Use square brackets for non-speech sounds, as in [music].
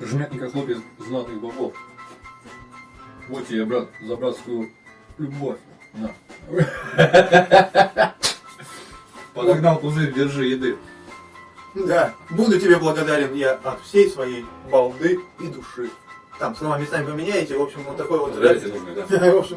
Жмятненько хлопец знатных богов. Вот тебе, брат, за братскую любовь. На. [laughs] Подогнал пузырь, держи еды. Да, буду тебе благодарен я от всей своей балды и души. Там слова местами поменяете, в общем, вот такой вот... Нужно, да? [laughs] В общем,